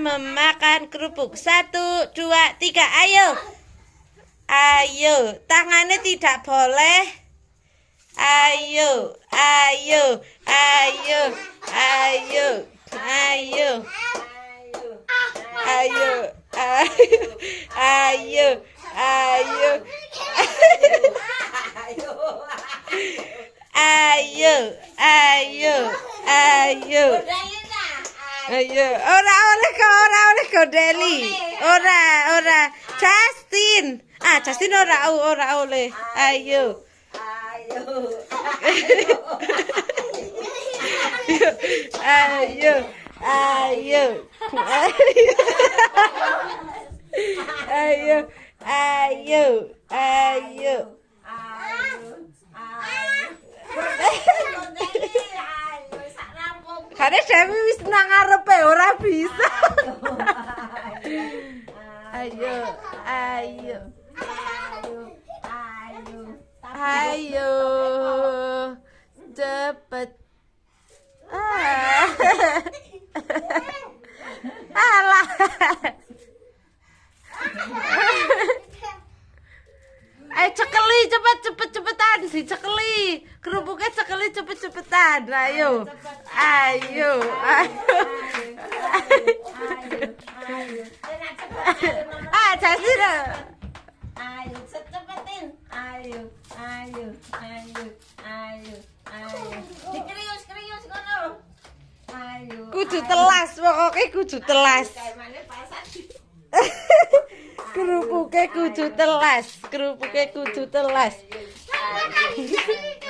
memakan kerupuk. Satu, dua, tiga, ayo. Ayo, tangannya tidak boleh. Ayo, ayo, ayo, ayo, ayo, ayo, ayo, ayo, ayo, ayo, ayo, ayo. Ayo, ora oleh kok, ora oleh kok Deli. Ora, ora. Justin. Ah, Justin ora ora oleh. Ayo. Ayo. Ayo. Ayo. Ayo. Ayo. Karena Dewi wis nang ngarepe ora bisa. Ayo, ayo. Ayo. Cepet. Ah. Alah. Ayo cekeli cepet cepet cepetan sih cekeli kerupuknya cekeli cepet cepetan ayo. Ayo. Ayo. Ah Ayo, cepetin. Ayo, ayo, ayo, ayo, ayo. Dikrius, krius kono. Ayo. kudu telas pokoknya kudu telas. Kayak mana pasar. Di kerupuknya kudu telas kerupuknya kudu telas. Ayo,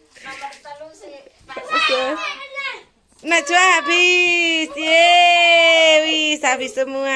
Najwa habis. Yeay, wis habis semua.